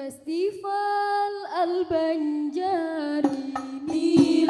Festival Al Banjar ini.